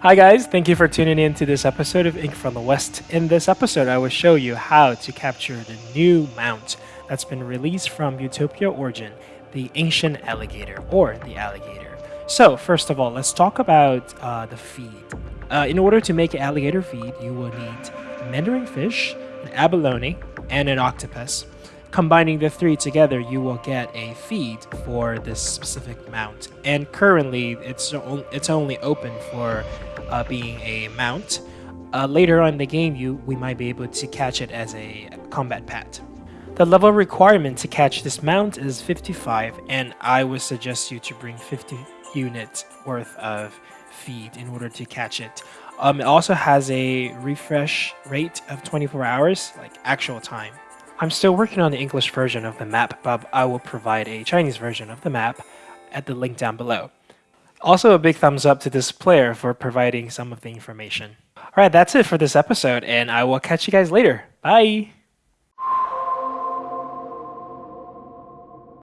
Hi guys, thank you for tuning in to this episode of Ink from the West. In this episode, I will show you how to capture the new mount that's been released from Utopia Origin, the Ancient Alligator, or the Alligator. So, first of all, let's talk about uh, the feed. Uh, in order to make an alligator feed, you will need mandarin fish, an abalone, and an octopus. Combining the three together, you will get a feed for this specific mount. And currently, it's, it's only open for uh, being a mount. Uh, later on in the game, you we might be able to catch it as a combat pet. The level requirement to catch this mount is 55, and I would suggest you to bring 50 units worth of feed in order to catch it. Um, it also has a refresh rate of 24 hours, like actual time. I'm still working on the English version of the map, but I will provide a Chinese version of the map at the link down below. Also, a big thumbs up to this player for providing some of the information. Alright, that's it for this episode, and I will catch you guys later. Bye!